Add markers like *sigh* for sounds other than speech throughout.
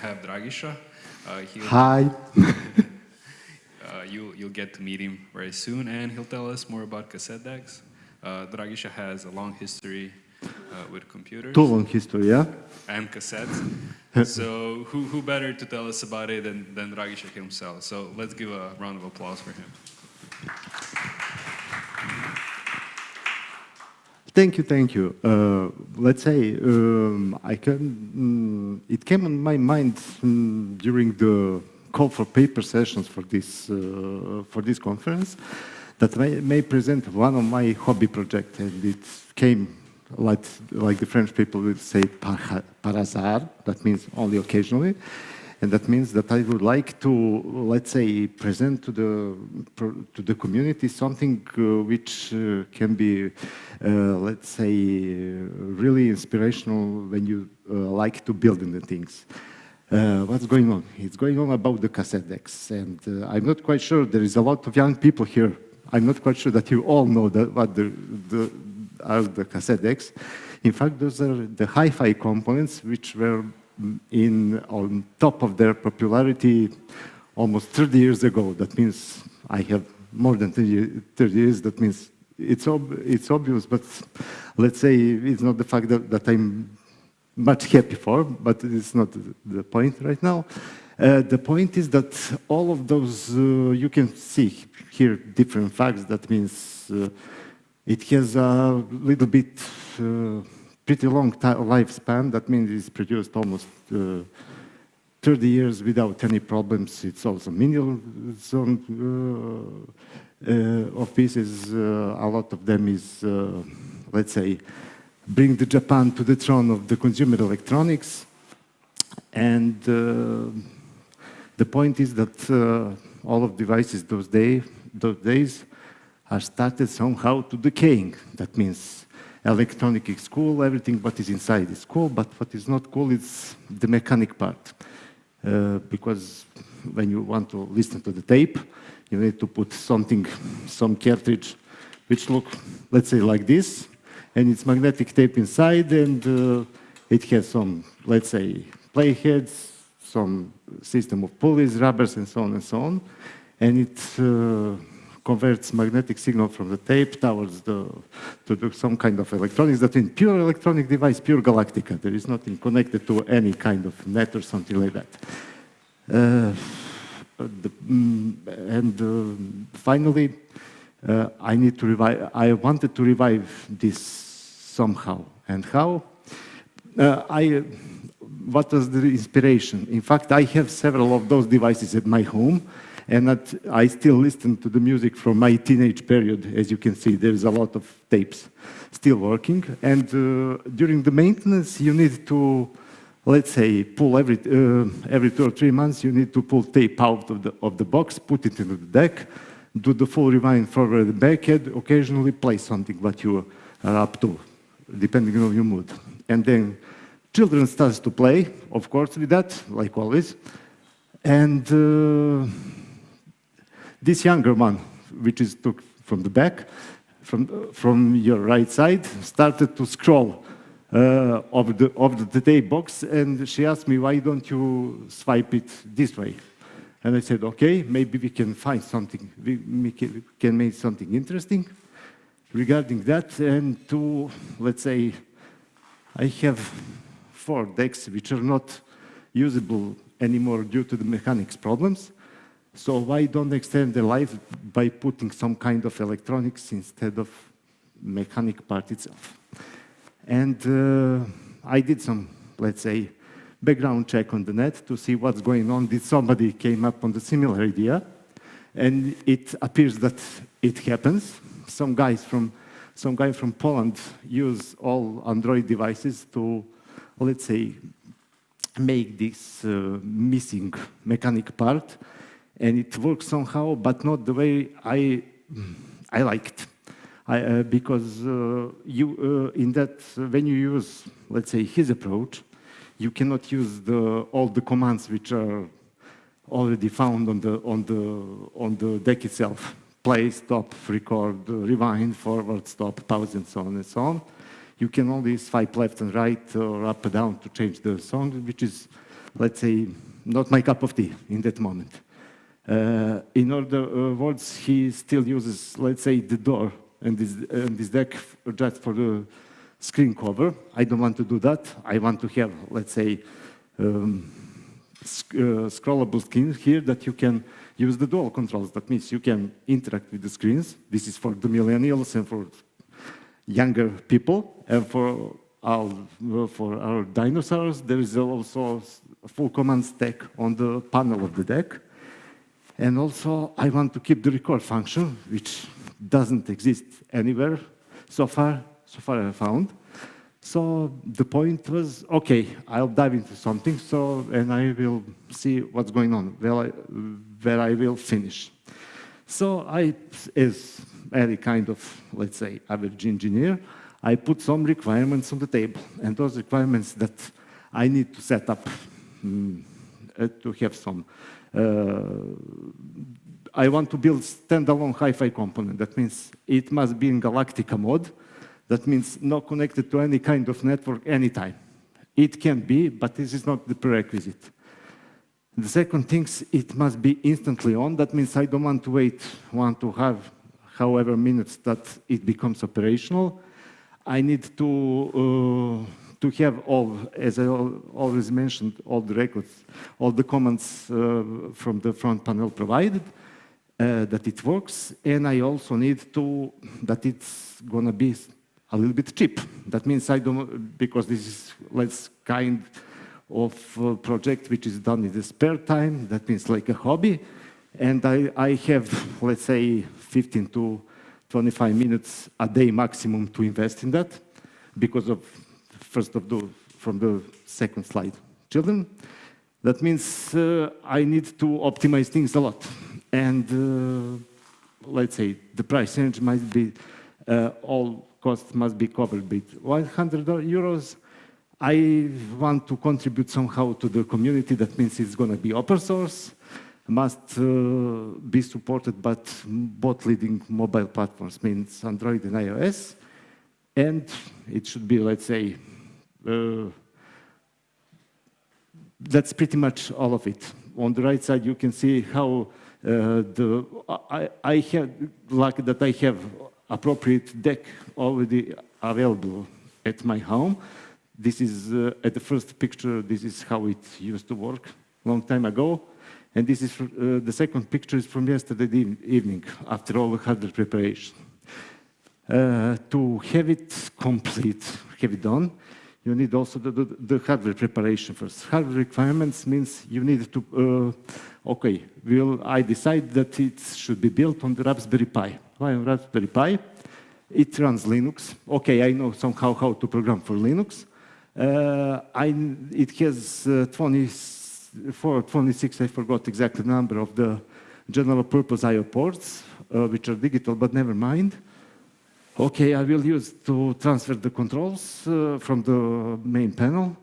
have Dragisha. Uh, Hi. *laughs* uh, you, you'll get to meet him very soon, and he'll tell us more about cassette decks. Uh, Dragisha has a long history uh, with computers. Too long history, yeah? And cassettes. *laughs* so who, who better to tell us about it than, than Dragisha himself? So let's give a round of applause for him. Thank you, thank you. Uh, let's say um, I can. Mm, it came on my mind mm, during the call for paper sessions for this uh, for this conference that I may present one of my hobby projects, and it came like like the French people would say par, par hasard. That means only occasionally. And that means that I would like to, let's say, present to the, to the community something uh, which uh, can be, uh, let's say, really inspirational when you uh, like to build in the things. Uh, what's going on? It's going on about the cassette decks. And uh, I'm not quite sure, there is a lot of young people here. I'm not quite sure that you all know that, what the, the, are the cassette decks. In fact, those are the hi-fi components which were in on top of their popularity almost 30 years ago. That means I have more than 30, 30 years. That means it's, ob it's obvious, but let's say it's not the fact that, that I'm much happy for, but it's not the point right now. Uh, the point is that all of those, uh, you can see here different facts. That means uh, it has a little bit uh, pretty long lifespan. That means it's produced almost uh, 30 years without any problems. It's also minimal zone uh, uh, of pieces. Uh, a lot of them is, uh, let's say, bring the Japan to the throne of the consumer electronics. And uh, the point is that all of devices those, day, those days are started somehow to decaying. That means electronic is cool, everything what is inside is cool, but what is not cool is the mechanic part. Uh, because when you want to listen to the tape, you need to put something, some cartridge, which look, let's say like this, and it's magnetic tape inside, and uh, it has some, let's say, playheads, some system of pulleys, rubbers, and so on and so on. And it uh, converts magnetic signal from the tape towards the, to do some kind of electronics that in pure electronic device, pure Galactica. There is nothing connected to any kind of net or something like that. Uh, mm, and uh, finally, uh, I need to revive, I wanted to revive this somehow. And how? Uh, I, what was the inspiration? In fact, I have several of those devices at my home, and that I still listen to the music from my teenage period. As you can see, there's a lot of tapes still working. And uh, during the maintenance, you need to, let's say, pull every, uh, every two or three months, you need to pull tape out of the, of the box, put it into the deck, do the full rewind forward and backward, occasionally play something what you are up to, depending on your mood. And then children starts to play, of course, with that, like always. And uh, this younger one, which is took from the back, from, from your right side, started to scroll uh, of, the, of the tape box, and she asked me, why don't you swipe it this way? And I said, okay, maybe we can find something, we can make something interesting regarding that. And to, let's say, I have four decks which are not usable anymore due to the mechanics problems. So why don't extend the life by putting some kind of electronics instead of mechanic part itself? And uh, I did some, let's say, background check on the net to see what's going on. Did somebody came up on the similar idea? And it appears that it happens. Some guys from some guy from Poland use all Android devices to, let's say, make this uh, missing mechanic part and it works somehow, but not the way I, I liked. I, uh, because uh, you, uh, in that, when you use, let's say, his approach, you cannot use the, all the commands which are already found on the, on the, on the deck itself. Play, stop, record, rewind, forward, stop, pause, and so on and so on. You can only swipe left and right or up and down to change the song, which is let's say, not my cup of tea in that moment. Uh, in other uh, words, he still uses, let's say, the door and this, and this deck just for the screen cover. I don't want to do that. I want to have, let's say, um, sc uh, scrollable screen here that you can use the dual controls. That means you can interact with the screens. This is for the millennials and for younger people. And for for our dinosaurs, there is also a full command stack on the panel of the deck. And also, I want to keep the record function, which doesn't exist anywhere so far, so far I found. So the point was, okay, I'll dive into something, so and I will see what's going on, where I, where I will finish. So I, as any kind of, let's say, average engineer, I put some requirements on the table, and those requirements that I need to set up um, uh, to have some. Uh, I want to build standalone Hi-Fi component. That means it must be in Galactica mode. That means not connected to any kind of network anytime. It can be, but this is not the prerequisite. The second thing, is it must be instantly on. That means I don't want to wait one to have however minutes that it becomes operational. I need to uh, to have all, as I always mentioned, all the records, all the comments uh, from the front panel provided, uh, that it works, and I also need to, that it's gonna be a little bit cheap. That means I don't, because this is less kind of uh, project which is done in the spare time, that means like a hobby, and I, I have, let's say, 15 to 25 minutes a day maximum to invest in that because of first of the, from the second slide. Children, that means uh, I need to optimize things a lot. And uh, let's say the price range might be, uh, all costs must be covered with 100 euros. I want to contribute somehow to the community. That means it's going to be open source, must uh, be supported by both leading mobile platforms, means Android and iOS. And it should be, let's say, that's pretty much all of it. On the right side, you can see how uh, the I, I have luck that I have appropriate deck already available at my home. This is uh, at the first picture. This is how it used to work long time ago, and this is uh, the second picture is from yesterday evening after all the hardware preparation. Uh, to have it complete, have it done, you need also the, the, the, hardware preparation first. Hardware requirements means you need to, uh, okay, will I decide that it should be built on the Raspberry Pi. Why on Raspberry Pi? It runs Linux. Okay, I know somehow how to program for Linux. Uh, I, it has uh, 24, 26, I forgot exactly the number of the general purpose I.O. ports, uh, which are digital, but never mind. Okay, I will use to transfer the controls uh, from the main panel.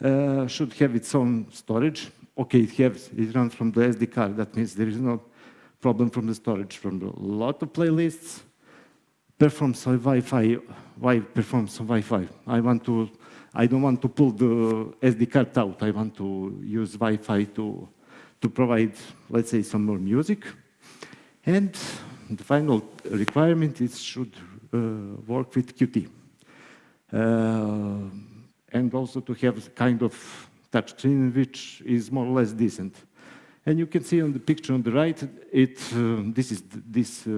Uh, should have its own storage. Okay, it has, it runs from the SD card. That means there is no problem from the storage from a lot of playlists. Performs on Wi-Fi. Why performs on Wi-Fi? I want to, I don't want to pull the SD card out. I want to use Wi-Fi to, to provide, let's say, some more music. And the final requirement is should work with Qt. Uh, and also to have kind of touch screen which is more or less decent. And you can see on the picture on the right, it, uh, this is this uh,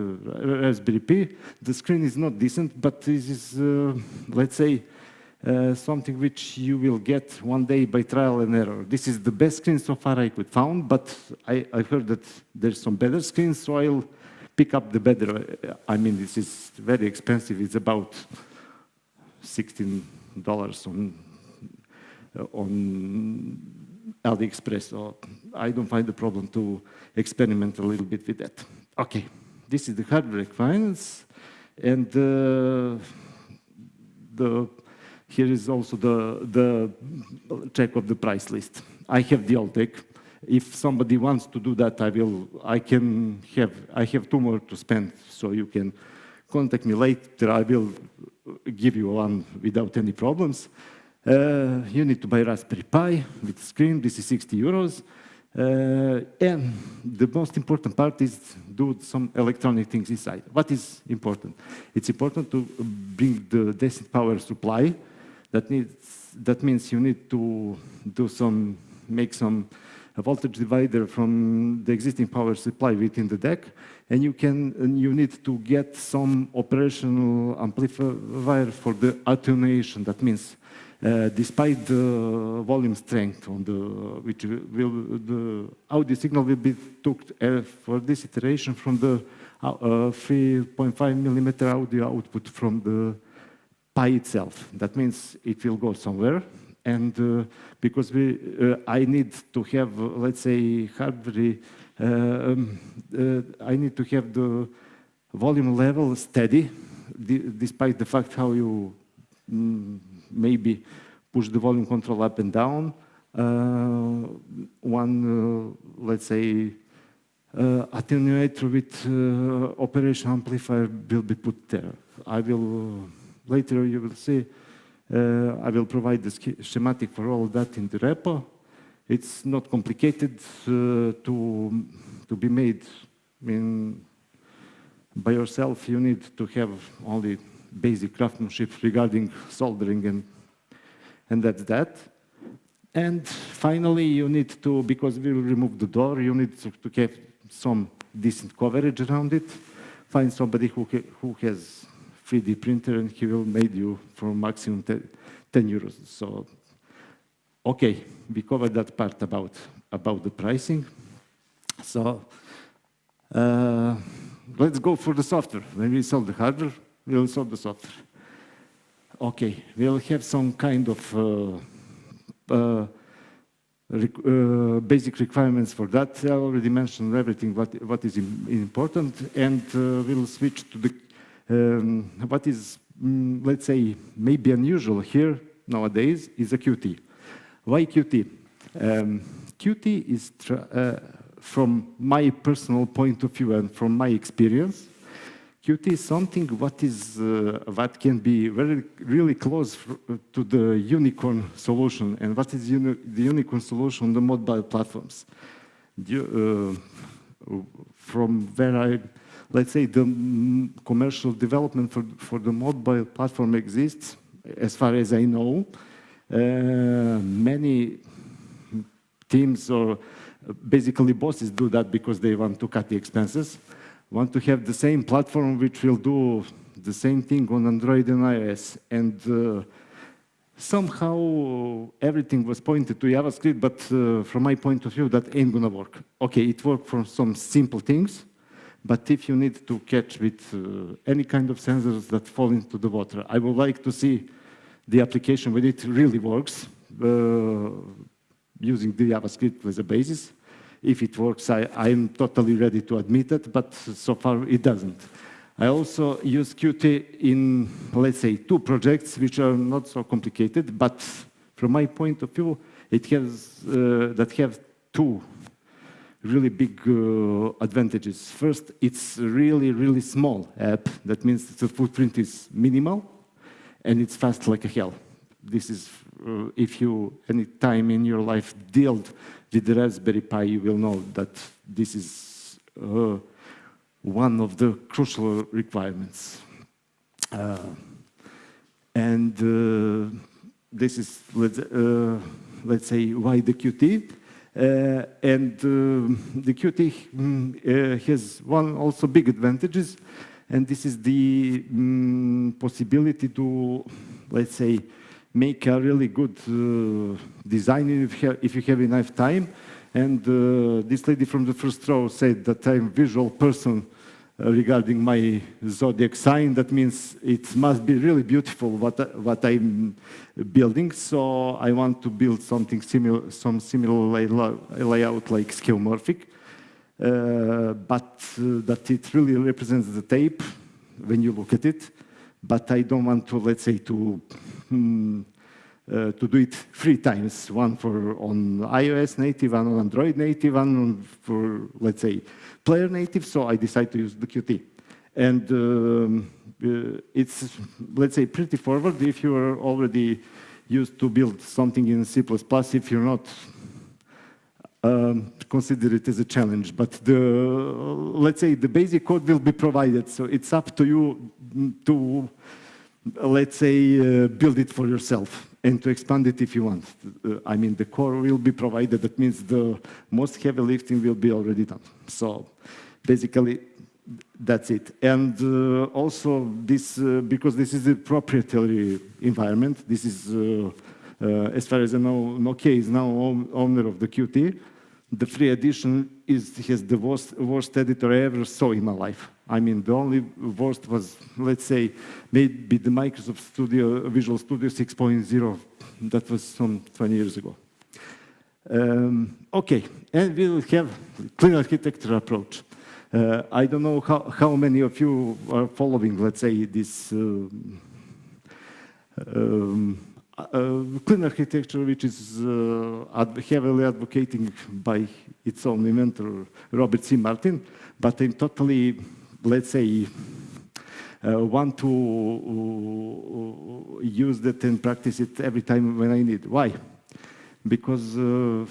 Raspberry Pi. The screen is not decent, but this is, uh, let's say, uh, something which you will get one day by trial and error. This is the best screen so far I could found, but I, I heard that there's some better screens, so I'll pick up the better. I mean, this is very expensive. It's about $16 on, uh, on AliExpress. So I don't find a problem to experiment a little bit with that. Okay, this is the hardware requirements. And uh, the, here is also the, the check of the price list. I have the deck if somebody wants to do that, I will, I can have, I have two more to spend, so you can contact me later. I will give you one without any problems. Uh, you need to buy Raspberry Pi with screen, this is 60 euros. Uh, and the most important part is do some electronic things inside. What is important? It's important to bring the decent power supply. That, needs, that means you need to do some, make some voltage divider from the existing power supply within the deck, and you can and you need to get some operational amplifier for the attenuation. That means uh, despite the volume strength on the which will the audio signal will be took uh, for this iteration from the uh, 3.5 millimeter audio output from the Pi itself. That means it will go somewhere, and uh, because we uh, I need to have let's say hardware, um, I need to have the volume level steady, despite the fact how you mm, maybe push the volume control up and down. Uh, one, uh, let's say, uh, attenuator with uh, operation amplifier will be put there. I will, later you will see, uh, I will provide the schematic for all that in the repo. It's not complicated uh, to, to be made I mean, by yourself. You need to have only basic craftsmanship regarding soldering and, and that's that. And finally, you need to, because we will remove the door, you need to, to have some decent coverage around it. Find somebody who, who has 3D printer and he will make you for maximum 10, 10 euros. So, okay, we covered that part about, about the pricing. So, uh, let's go for the software. When we sell the hardware, we'll solve the software. Okay, we'll have some kind of uh, uh, uh, basic requirements for that. I already mentioned everything what, what is important, and uh, we'll switch to the um, what is, mm, let's say, maybe unusual here nowadays is a Qt. Why Qt? Um, Qt is, uh, from my personal point of view and from my experience, Qt is something what is uh, what can be very really close to the unicorn solution. And what is uni the unicorn solution on the mobile platforms? Uh, from where I, let's say, the commercial development for for the mobile platform exists, as far as I know, uh, many teams or basically bosses do that because they want to cut the expenses want to have the same platform which will do the same thing on Android and iOS. And uh, somehow everything was pointed to JavaScript, but uh, from my point of view, that ain't gonna work. Okay, it worked for some simple things, but if you need to catch with uh, any kind of sensors that fall into the water, I would like to see the application when it really works, uh, using the JavaScript as a basis. If it works, I, I'm totally ready to admit it, but so far it doesn't. I also use Qt in, let's say, two projects which are not so complicated, but from my point of view, it has uh, that have two really big uh, advantages. First, it's really, really small app. That means the footprint is minimal and it's fast like a hell. This is uh, if you any time in your life dealt with the Raspberry Pi, you will know that this is uh, one of the crucial requirements. Uh, and uh, this is, let's, uh, let's, say, why the Qt. Uh, and uh, the Qt um, has one also big advantages, and this is the um, possibility to, let's say, make a really good uh, design if if you have enough time. And uh, this lady from the first row said that I'm visual person uh, regarding my zodiac sign. That means it must be really beautiful what, what I'm building. So I want to build something similar, some similar layout like skeuomorphic. Uh, but uh, that it really represents the tape when you look at it. But I don't want to, let's say, to Hmm, uh, to do it three times, one for on iOS native, one on Android native, one for, let's say, player native, so I decided to use the Qt. And um, uh, it's, let's say, pretty forward if you are already used to build something in C++, if you're not, um, consider it as a challenge. But the, let's say the basic code will be provided, so it's up to you to, let's say, uh, build it for yourself and to expand it if you want. Uh, I mean, the core will be provided. That means the most heavy lifting will be already done. So basically, that's it. And uh, also this, uh, because this is a proprietary environment, this is, uh, uh as far as I know, Nokia is now owner of the Qt. The free edition is, has the worst, worst editor I ever saw in my life. I mean, the only worst was, let's say, maybe the Microsoft Studio, Visual Studio 6.0. That was some 20 years ago. Um, okay, and we will have clean architecture approach. Uh, I don't know how, how many of you are following, let's say, this uh, um, uh, clean architecture, which is uh, heavily advocating by its own inventor, Robert C. Martin, but I'm totally, let's say, uh, want to uh, use that and practice it every time when I need. Why? Because um,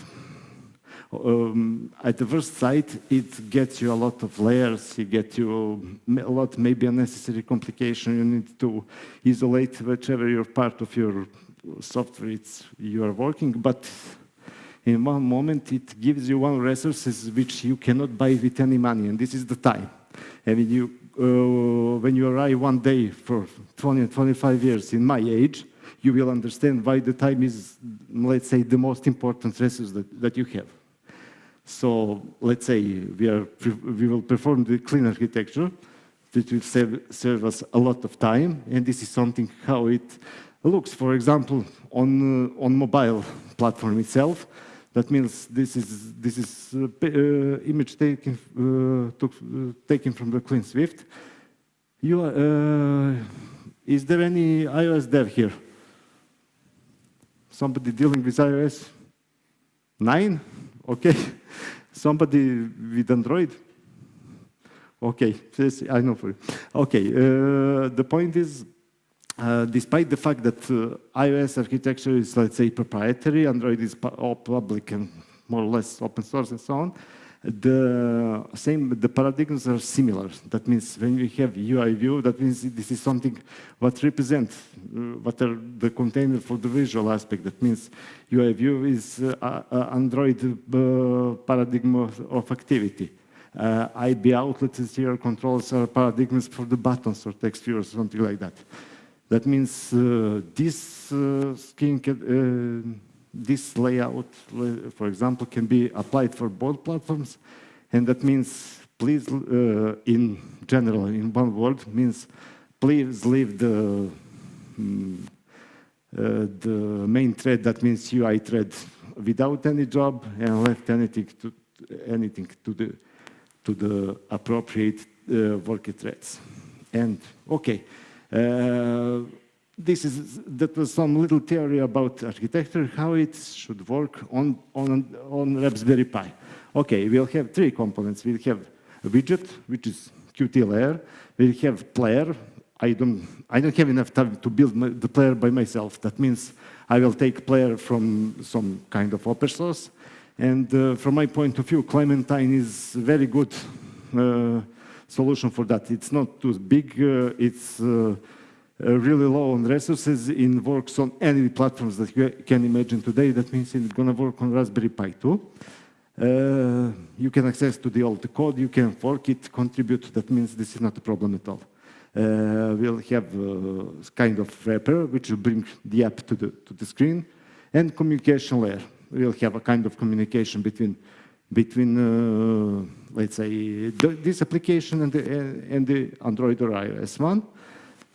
at the first sight, it gets you a lot of layers, it gets you a lot, maybe unnecessary complication. You need to isolate whichever your part of your software it's, you are working, but in one moment it gives you one resources which you cannot buy with any money, and this is the time. And when you, uh, when you arrive one day for 20, 25 years in my age, you will understand why the time is, let's say, the most important resource that, that you have. So let's say we, are, we will perform the clean architecture that will save, save us a lot of time. And this is something how it looks, for example, on, uh, on mobile platform itself. That means this is, this is uh, uh, image taken, uh, took, taken from the Clean Swift. You, uh, is there any iOS dev here? Somebody dealing with iOS? Nine? Okay. *laughs* Somebody with Android? Okay, yes, I know for you. Okay, uh, the point is, uh, despite the fact that uh, iOS architecture is, let's say, proprietary, Android is all public and more or less open source and so on, the same, the paradigms are similar. That means when we have UI view, that means this is something what represents, uh, what are the container for the visual aspect. That means UI view is uh, Android uh, paradigm of, of activity. Uh, IB outlets here controls are paradigms for the buttons or text view or something like that. That means uh, this skin can, this layout, for example, can be applied for both platforms. And that means, please, uh, in general, in one word, means please leave the, um, uh, the main thread, that means UI thread, without any job and left anything to, anything to, the, to the appropriate uh, worker threads. And, okay. Uh, this is that was some little theory about architecture, how it should work on, on, on Raspberry Pi. Okay, we'll have three components. We'll have a widget, which is Qt layer. We'll have player. I don't, I don't have enough time to build my, the player by myself. That means I will take player from some kind of open source. And uh, from my point of view, Clementine is very good uh, solution for that. It's not too big. Uh, it's uh, uh, really low on resources It works on any platforms that you can imagine today. That means it's going to work on Raspberry Pi too. Uh, you can access to the old code, you can fork it, contribute. That means this is not a problem at all. Uh, we'll have a kind of wrapper which will bring the app to the, to the screen and communication layer. We'll have a kind of communication between, between uh, let's say, this application and the, and the Android or iOS one.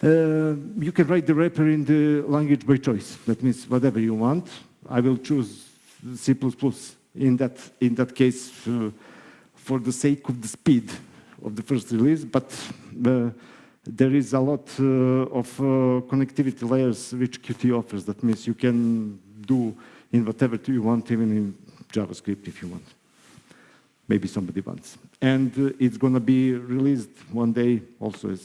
Uh, you can write the wrapper in the language by choice. That means whatever you want. I will choose C++ in that, in that case uh, for the sake of the speed of the first release, but uh, there is a lot uh, of uh, connectivity layers which Qt offers. That means you can do in whatever you want, even in JavaScript if you want. Maybe somebody wants. And uh, it's going to be released one day also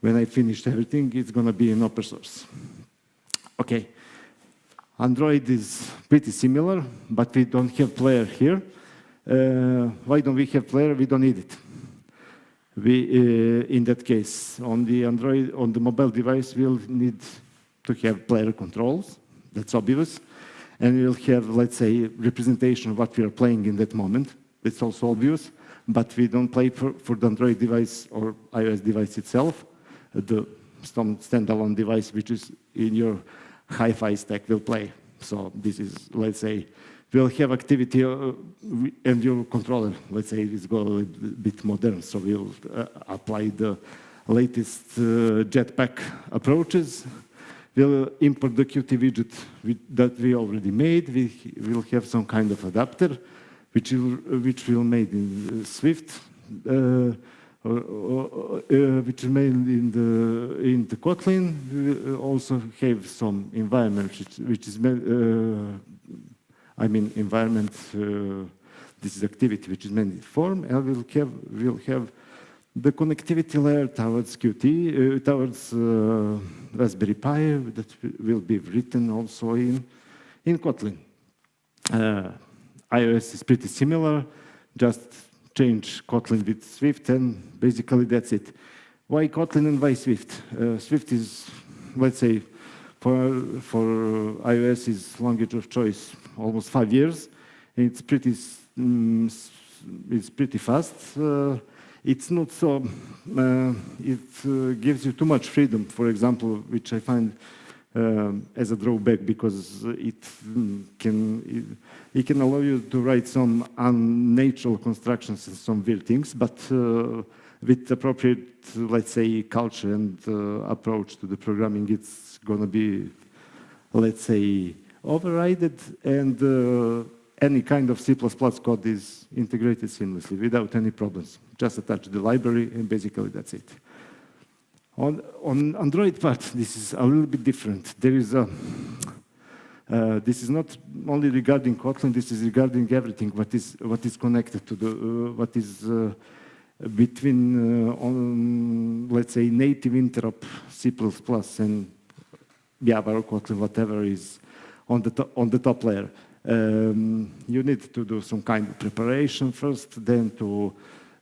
when I finished everything, it's going to be in open source. Okay. Android is pretty similar, but we don't have player here. Uh, why don't we have player? We don't need it. We, uh, in that case, on the Android, on the mobile device, we'll need to have player controls. That's obvious. And we'll have, let's say, representation of what we are playing in that moment. It's also obvious, but we don't play for, for the Android device or iOS device itself. The some standalone device which is in your hi-fi stack will play. So this is, let's say, we'll have activity uh, and your controller, let's say, is go a bit modern. So we'll uh, apply the latest uh, Jetpack approaches. We'll import the Qt widget that we already made. We will have some kind of adapter, which will, which will made in Swift. Uh, uh, uh, which made in the in the Kotlin. We also have some environment which, which is uh, I mean environment. this is activity which is in form, and we'll have we'll have the connectivity layer towards Qt, uh, towards uh, Raspberry Pi that will be written also in, in Kotlin. Uh, iOS is pretty similar, just change Kotlin with Swift, and basically that's it. Why Kotlin and why Swift? Uh, Swift is, let's say, for, for iOS is language of choice almost five years. It's pretty, um, it's pretty fast. Uh, it's not so, uh, it uh, gives you too much freedom, for example, which I find um, as a drawback because it can, it, it can allow you to write some unnatural constructions and some weird things, but uh, with appropriate, let's say, culture and uh, approach to the programming, it's going to be, let's say, overridden and uh, any kind of C++ code is integrated seamlessly without any problems. Just attach the library and basically that's it. On, on Android part, this is a little bit different. There is a, uh, this is not only regarding Kotlin, this is regarding everything what is, what is connected to the, uh, what is uh, between, uh, on, let's say, native interop C++ and Java or Kotlin, whatever is on the, top, on the top layer. Um, you need to do some kind of preparation first, then to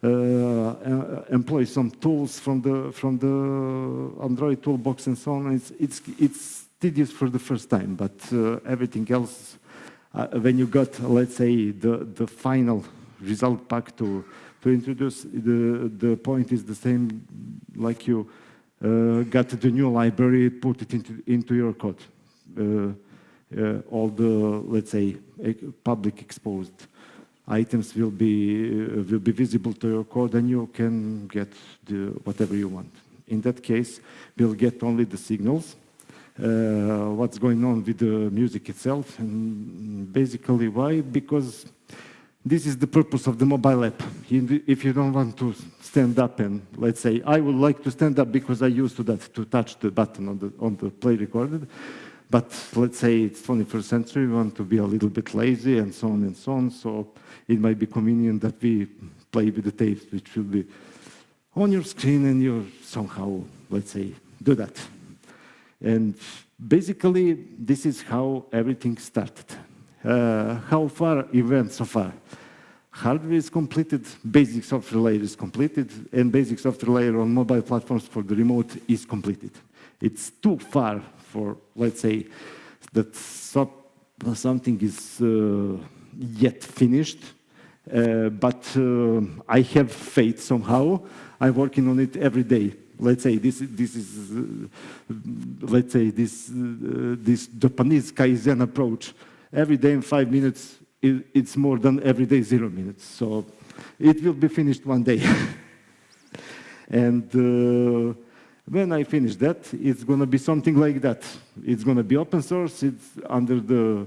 employ some tools from the from the Android toolbox and so on. It's it's it's tedious for the first time, but uh, everything else, uh, when you got, let's say, the, the final result pack to, to introduce, the, the point is the same like you uh, got the new library, put it into, into your code. Uh, uh, all the, let's say, public exposed items will be, uh, will be visible to your code and you can get the, whatever you want. In that case, we'll get only the signals uh, what's going on with the music itself. And basically why? Because this is the purpose of the mobile app. If you don't want to stand up and let's say, I would like to stand up because I used to that, to touch the button on the, on the play recorded. But let's say it's 21st century, we want to be a little bit lazy and so on and so on. So it might be convenient that we play with the tapes, which will be on your screen and you somehow, let's say, do that. And basically, this is how everything started. Uh, how far it went so far? Hardware is completed, basic software layer is completed, and basic software layer on mobile platforms for the remote is completed. It's too far for, let's say, that so something is uh, yet finished, uh, but uh, I have faith somehow. I'm working on it every day. Let's say this this is uh, let's say this uh, this Japanese kaizen approach. Every day in five minutes it, it's more than every day zero minutes. So it will be finished one day. *laughs* And uh, when I finish that it's going to be something like that. It's going to be open source it's under the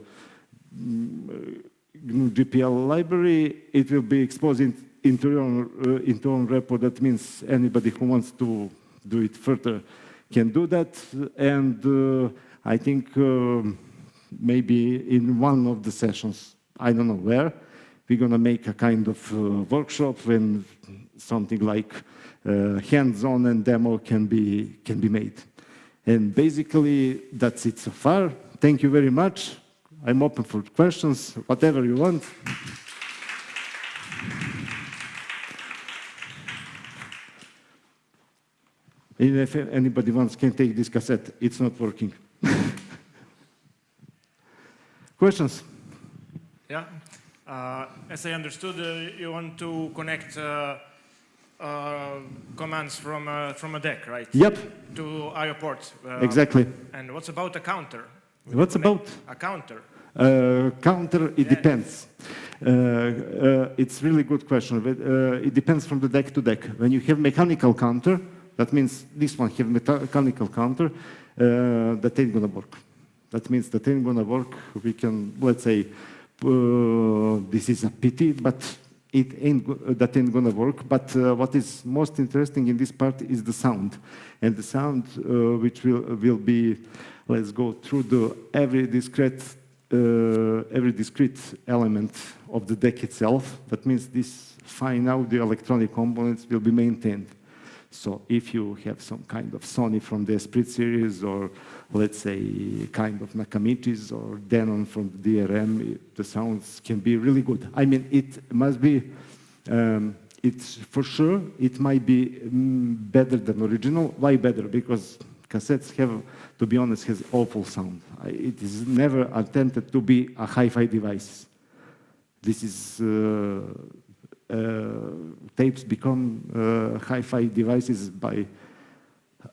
GNU mm, GPL library. It will be exposed in, into your own, uh, into own repo. That means anybody who wants to do it further can do that. And uh, I think uh, maybe in one of the sessions, I don't know where, we're going to make a kind of uh, workshop when something like uh, hands-on and demo can be, can be made. And basically, that's it so far. thank you very much. I'm open for questions, whatever you want. And if anybody wants, can take this cassette. It's not working. *laughs* Questions? Yeah. Uh, as I understood, uh, you want to connect uh, uh, commands from uh, from a deck, right? Yep, To IO port. Uh, exactly. And what's about a counter? What's about? A counter. Uh, counter, it Yeah. depends. Uh, uh, it's really good question. But, uh, it depends from the deck to deck. When you have mechanical counter, that means this one have mechanical counter, uh, that ain't gonna work. That means that ain't gonna work. We can, let's say, uh, this is a pity, but it ain't uh, that ain't gonna work. But uh, what is most interesting in this part is the sound, and the sound uh, which will will be. Let's go through the every discrete uh, every discrete element of the deck itself. That means this fine audio electronic components will be maintained. So if you have some kind of Sony from the Esprit series, or let's say kind of Nakamichis or Denon from DRM, it- the sounds can be really good. I mean, it must be, um, it's for sure, it might be mm, better than original. Why better? Because cassettes have, to be honest, has awful sound. It is never attempted to be a hi-fi device. This is uh, tapes become uh, hi-fi devices by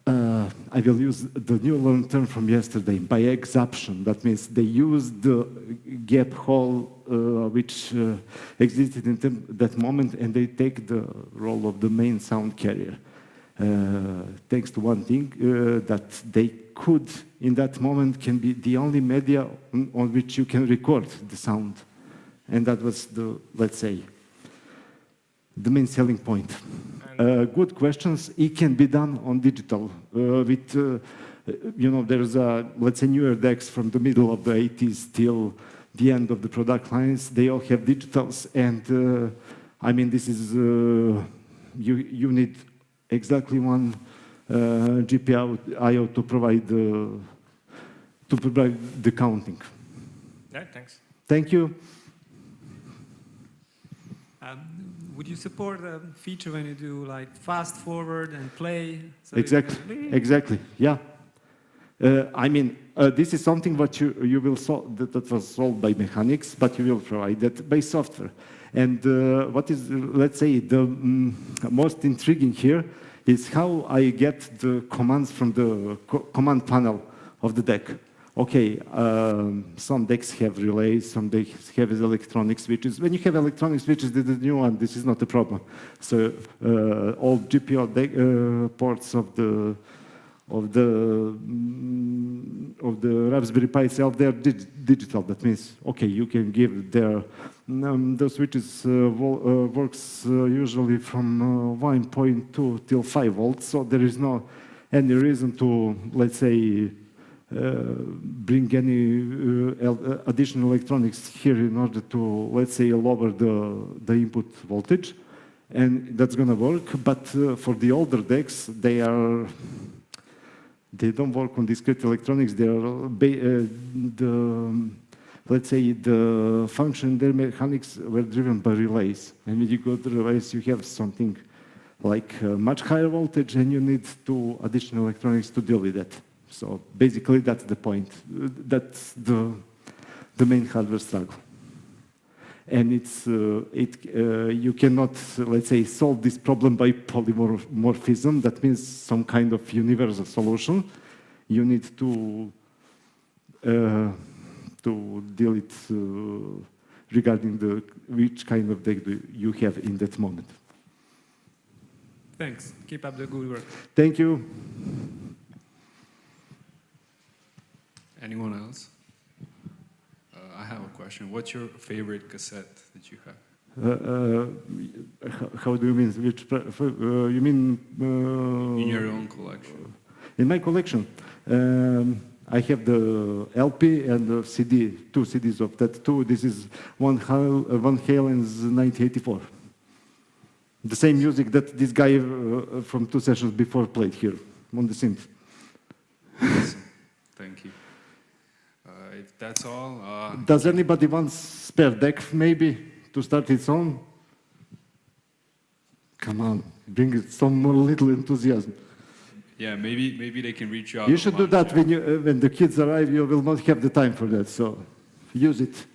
uh, I will use the new learned term from yesterday, by exaption. That means they use the gap hole uh, which uh, existed in that moment and they take the role of the main sound carrier. Uh, thanks to one thing, uh, that they could, in that moment, can be the only media on, on which you can record the sound. And that was the, let's say, the main selling point. Uh, good questions. It can be done on digital. Uh, with, uh, you know, there's a, let's say, newer decks from the middle of the 80s till the end of the product lines. They all have digitals, and uh, I mean, this is uh, you. You need exactly one uh, GPIO to provide the to provide the counting. Yeah, thanks. Thank you. Um, would you support a feature when you do like fast forward and play? So Exactly. Exactly. Yeah. Uh, I mean, uh, this is something what you you will solve that, that was solved by mechanics, but you will provide that by software. And uh, what is, let's say, the mm, most intriguing here is how I get the commands from the co command panel of the deck. Okay, um, some decks have relays, some decks have electronic switches. When you have electronic switches, this is new one, this is not a problem. So uh, all deck, uh, ports of the of the mm, of the Raspberry Pi itself, they're dig digital. That means, okay, you can give their um, the switches uh, uh, works uh, usually from uh, 1.2 till 5 volts. So there is no any reason to let's say bring any uh, uh, additional electronics here in order to let's say lower the the input voltage, and that's gonna work. But uh, for the older decks, they are they don't work on discrete electronics. They are uh, the let's say the function their mechanics were driven by relays. And when you go to relays, you have something like uh, much higher voltage, and you need two additional electronics to deal with that. So basically, that's the point. That's the the main hardware struggle. And it's uh, it uh, you cannot let's say solve this problem by polymorphism. That means some kind of universal solution. You need to uh, to deal it uh, regarding the which kind of deck do you have in that moment. Thanks. Keep up the good work. Thank you. Anyone else? Uh, I have a question. What's your favorite cassette that you have? Uh, uh, how, how do you mean? Which uh, you mean? Uh, In your own collection. In my collection, um, I have the LP and the CD, two CDs of that too. This is Van, Hal, uh, Van Halen's 1984. The same music that this guy uh, from two sessions before played here on the synth. Awesome. Thank you. Uh, if that's all, uh, Does anybody want spare deck maybe to start its own? Come on, bring some more little enthusiasm. yeah, maybe maybe they can reach you out. You should do that when, you, uh, when the kids arrive. You will not have the time for that, so use it.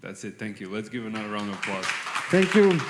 That's it. Thank you. Let's give another round of applause. Thank you.